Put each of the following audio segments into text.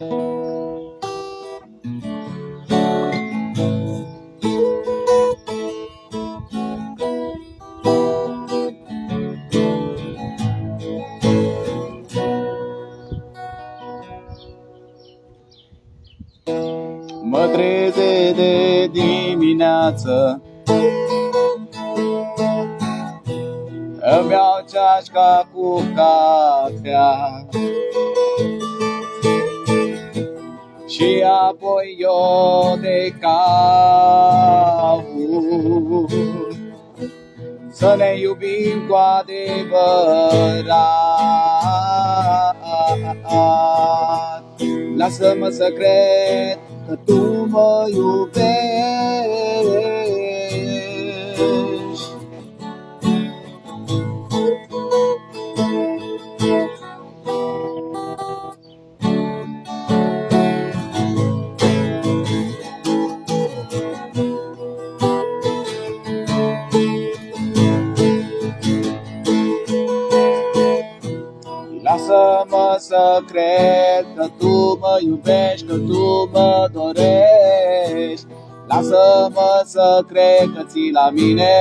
Mă treze de dimineață. Îmi iau ceașca cu cafea. Și apoi eu de caut? Să ne iubim cu adevărat. Lasă-mă să cred că tu mă iubești cred că tu mă iubești, că tu mă dorești. Lasă-mă să cred că ții la mine.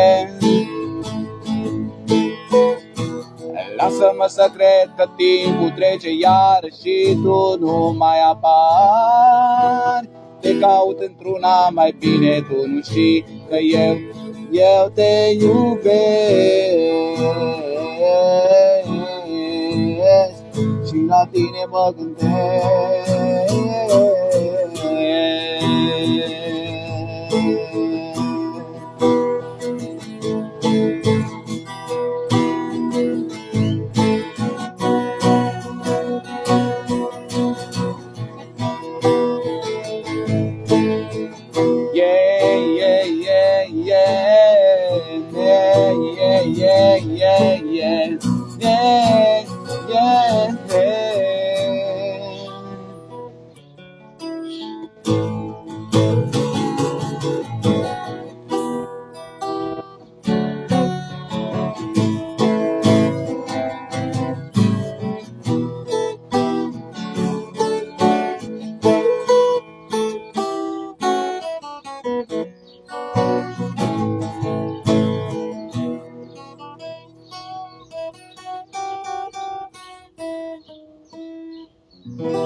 Lasă-mă să cred că timpul trece iar și tu nu mai apari. Te caut într-una mai bine, tu nu știi că eu, eu te iubesc la tiene por yeah, yeah, yeah, yeah, yeah, yeah, yeah, yeah, Mm-hmm.